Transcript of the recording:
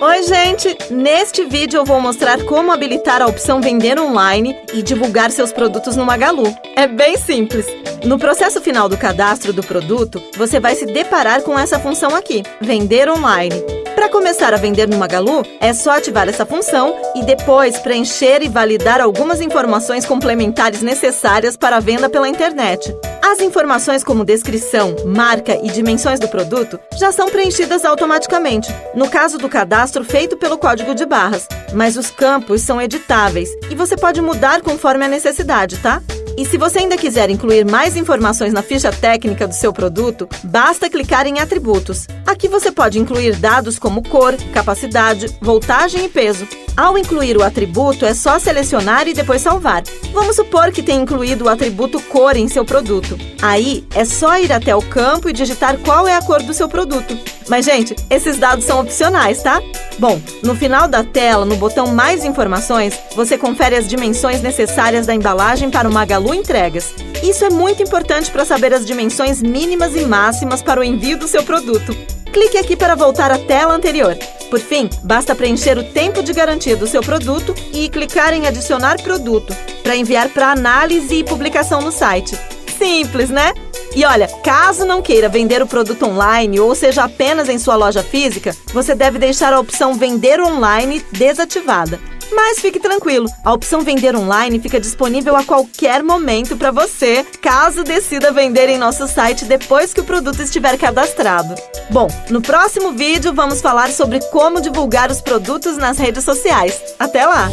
Oi, gente! Neste vídeo eu vou mostrar como habilitar a opção Vender Online e divulgar seus produtos no Magalu. É bem simples. No processo final do cadastro do produto, você vai se deparar com essa função aqui, Vender Online. Para começar a vender no Magalu, é só ativar essa função e depois preencher e validar algumas informações complementares necessárias para a venda pela internet. As informações como descrição, marca e dimensões do produto já são preenchidas automaticamente, no caso do cadastro feito pelo código de barras, mas os campos são editáveis e você pode mudar conforme a necessidade, tá? E se você ainda quiser incluir mais informações na ficha técnica do seu produto, basta clicar em Atributos. Aqui você pode incluir dados como cor, capacidade, voltagem e peso. Ao incluir o atributo, é só selecionar e depois salvar. Vamos supor que tenha incluído o atributo cor em seu produto. Aí, é só ir até o campo e digitar qual é a cor do seu produto. Mas, gente, esses dados são opcionais, tá? Bom, no final da tela, no botão Mais Informações, você confere as dimensões necessárias da embalagem para o Magalu Entregas. Isso é muito importante para saber as dimensões mínimas e máximas para o envio do seu produto. Clique aqui para voltar à tela anterior. Por fim, basta preencher o tempo de garantia do seu produto e clicar em Adicionar produto para enviar para análise e publicação no site. Simples, né? E olha, caso não queira vender o produto online ou seja apenas em sua loja física, você deve deixar a opção Vender Online desativada. Mas fique tranquilo, a opção Vender Online fica disponível a qualquer momento para você, caso decida vender em nosso site depois que o produto estiver cadastrado. Bom, no próximo vídeo vamos falar sobre como divulgar os produtos nas redes sociais. Até lá!